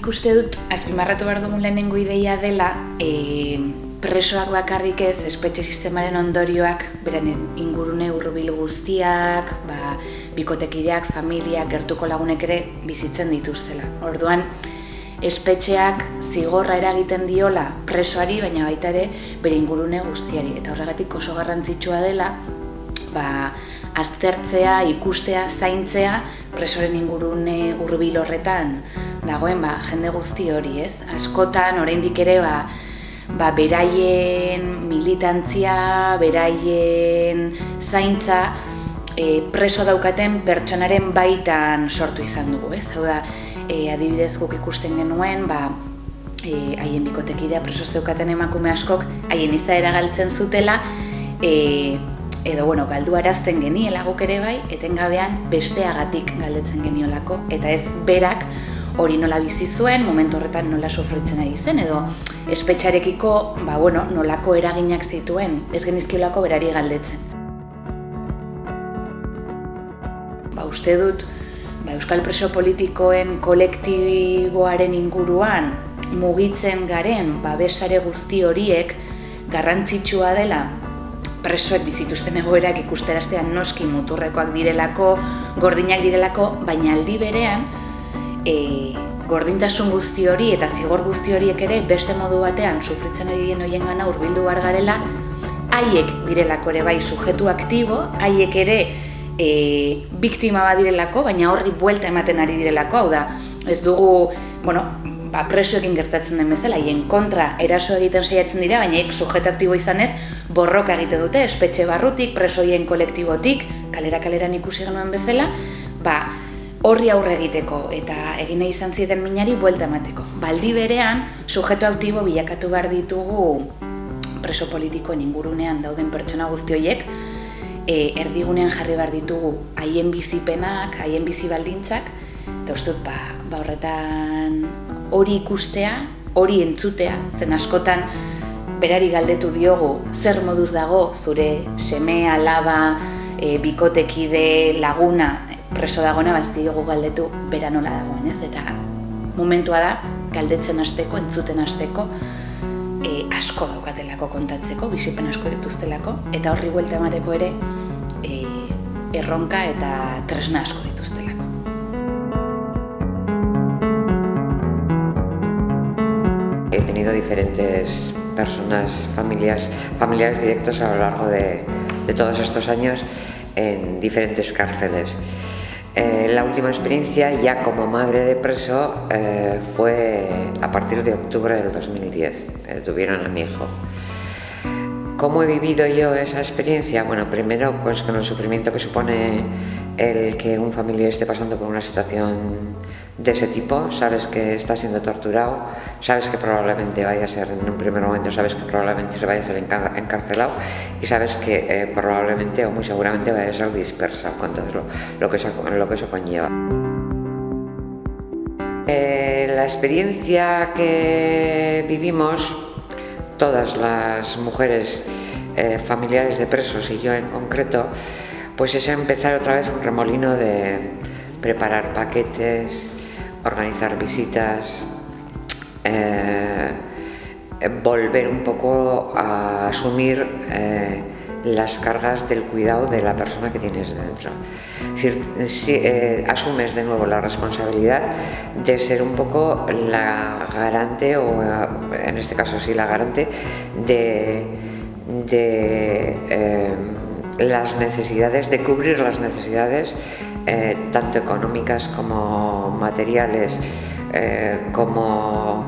nik uste dut, azpimarratu behar dugun lehenengo ideia dela, e, presoak bakarrik ez, espetxe sistemaren ondorioak, beren ingurune urrubil guztiak, ba, bikotekideak, familiak, gertuko lagunek ere bizitzen dituztela. Orduan, espetxeak zigorra eragiten diola presoari, baina baita ere bere ingurune guztiari. Eta horregatik oso garrantzitsua dela, ba, aztertzea, ikustea, zaintzea, presoren ingurune urbil horretan dagoen ba, jende guzti hori, ez? Askotan, oraindik ere, ba, ba, beraien militantzia, beraien zaintza, e, preso daukaten pertsonaren baitan sortu izan dugu, ez? Hau da, e, adibidez guk ikusten genuen, ba, e, haien bikotekidea preso zeukaten emakume askok, haien izaera galtzen zutela, e, edo bueno, galdu arazten geniela guk ere bai, etengabean besteagatik galdetzen geniolako, eta ez berak hori nola bizi zuen, momentu horretan nola sufritzen ari zen, edo espetxarekiko ba, bueno, nolako eraginak zituen, ez genizkiolako berari galdetzen. Ba, uste dut, ba, Euskal Preso Politikoen kolektiboaren inguruan mugitzen garen babesare guzti horiek garrantzitsua dela presoek bizituzten egoerak ikusteraztean noski muturrekoak direlako, gordinak direlako, baina aldi berean e, gordintasun guzti hori eta zigor guzti horiek ere beste modu batean sufritzen ari dien hoien gana urbildu bar garela, haiek direlako ere bai sujetu aktibo, haiek ere e, biktima bat direlako, baina horri buelta ematen ari direlako, hau da, ez dugu, bueno, ba, presoekin gertatzen den bezala, haien kontra eraso egiten saiatzen dira, baina ek sujetu aktibo izanez, borroka egite dute, espetxe barrutik, presoien kolektibotik, kalera kaleran ikusi genuen bezala, ba, horri aurre egiteko eta egine izan zieten minari buelta emateko. Baldi berean, sujeto aktibo bilakatu behar ditugu preso politikoen ingurunean dauden pertsona guzti horiek, e, erdigunean jarri behar ditugu haien bizipenak, haien bizi baldintzak, eta uste ba, ba horretan hori ikustea, hori entzutea, zen askotan berari galdetu diogu zer moduz dago zure seme, alaba, e, bikotekide, laguna, preso dagoena ba ez diogu galdetu bera nola dagoen, ez? Eta momentua da galdetzen hasteko, entzuten hasteko, e, asko daukatelako kontatzeko, bizipen asko dituztelako eta horri buelta emateko ere e, erronka eta tresna asko dituztelako. He tenido diferentes personas, familias, familiares directos a lo largo de, de todos estos años en diferentes cárceles. Eh, la última experiencia ya como madre de preso eh, fue a partir de octubre del 2010, eh, tuvieron a mi hijo. ¿Cómo he vivido yo esa experiencia? Bueno, primero pues con el sufrimiento que supone el que un familiar esté pasando por una situación de ese tipo, sabes que está siendo torturado, sabes que probablemente vaya a ser, en un primer momento sabes que probablemente se vaya a ser encarcelado y sabes que eh, probablemente o muy seguramente vaya a ser dispersa con todo lo, que, eso, lo que eso conlleva. Eh, la experiencia que vivimos todas las mujeres eh, familiares de presos y yo en concreto, pues es empezar otra vez un remolino de preparar paquetes, organizar visitas, eh, volver un poco a asumir eh, las cargas del cuidado de la persona que tienes dentro. Es decir, si, eh, asumes de nuevo la responsabilidad de ser un poco la garante, o en este caso sí la garante, de, de las necesidades, de cubrir las necesidades eh, tanto económicas como materiales, eh, como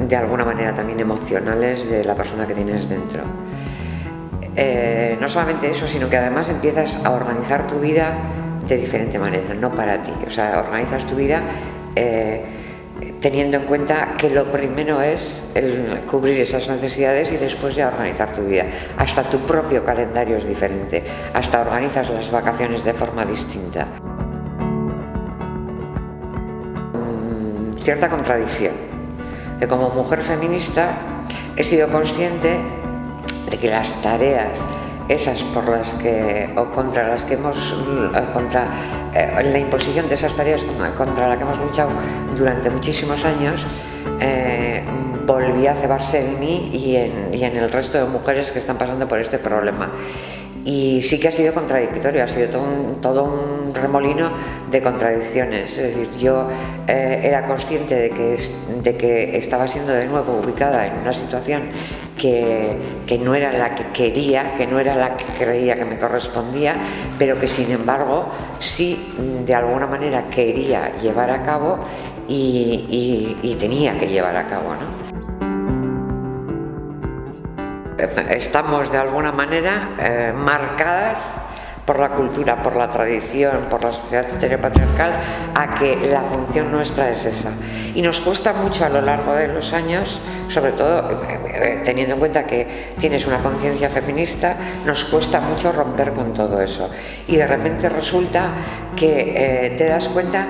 eh, de alguna manera también emocionales de la persona que tienes dentro. no solamente eso, sino que además empiezas a organizar tu vida de diferente manera, no para ti. O sea, organizas tu vida teniendo en cuenta que lo primero es el cubrir esas necesidades y después ya organizar tu vida. Hasta tu propio calendario es diferente, hasta organizas las vacaciones de forma distinta. Cierta contradicción, que como mujer feminista he sido consciente de que las tareas esas por las que, o contra las que hemos, eh, contra eh, la imposición de esas tareas contra la que hemos luchado durante muchísimos años, eh, volví a cebarse en mí y en, y en el resto de mujeres que están pasando por este problema y sí que ha sido contradictorio, ha sido todo un, remolino de contradicciones. Es decir, yo eh, era consciente de que, de que estaba siendo de nuevo ubicada en una situación que, no era la que quería, que no era la que creía que me correspondía, pero que sin embargo sí de alguna manera quería llevar a cabo y tenía que llevar a cabo. ¿no? estamos de alguna manera eh, marcadas por la cultura, por la tradición, por la sociedad heteropatriarcal, a que la función nuestra es esa. Y nos cuesta mucho a lo largo de los años, sobre todo eh, eh, teniendo en cuenta que tienes una conciencia feminista, nos cuesta mucho romper con todo eso. Y de repente resulta que te das cuenta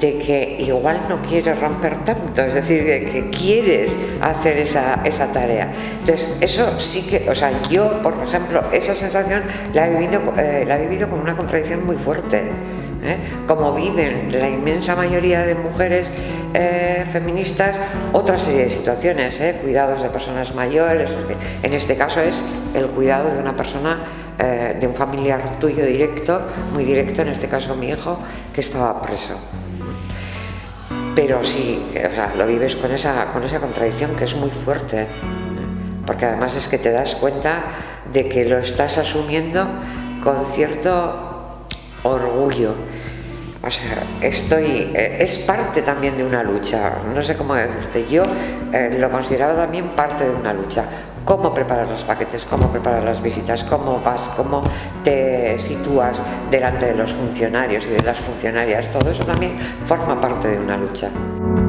de que igual no quieres romper tanto, es decir, que, quieres hacer esa, esa, tarea. Entonces, eso sí que, o sea, yo, por ejemplo, esa sensación la he vivido, eh, la he vivido con una contradicción muy fuerte. ¿eh? Como viven la inmensa mayoría de mujeres eh, feministas, otra serie de situaciones, cuidados de personas mayores, en este caso es el cuidado de una persona de un familiar tuyo directo, muy directo, en este caso mi hijo, que estaba preso pero sí, lo vives con esa, con esa contradicción que es muy fuerte, porque además es que te das cuenta de que lo estás asumiendo con cierto orgullo. O sea, estoy, eh, es parte también de una lucha, no sé cómo decirte, yo eh, lo consideraba también parte de una lucha, cómo preparas los paquetes, cómo preparas las visitas, cómo vas, cómo te sitúas delante de los funcionarios y de las funcionarias, todo eso también forma parte de una lucha.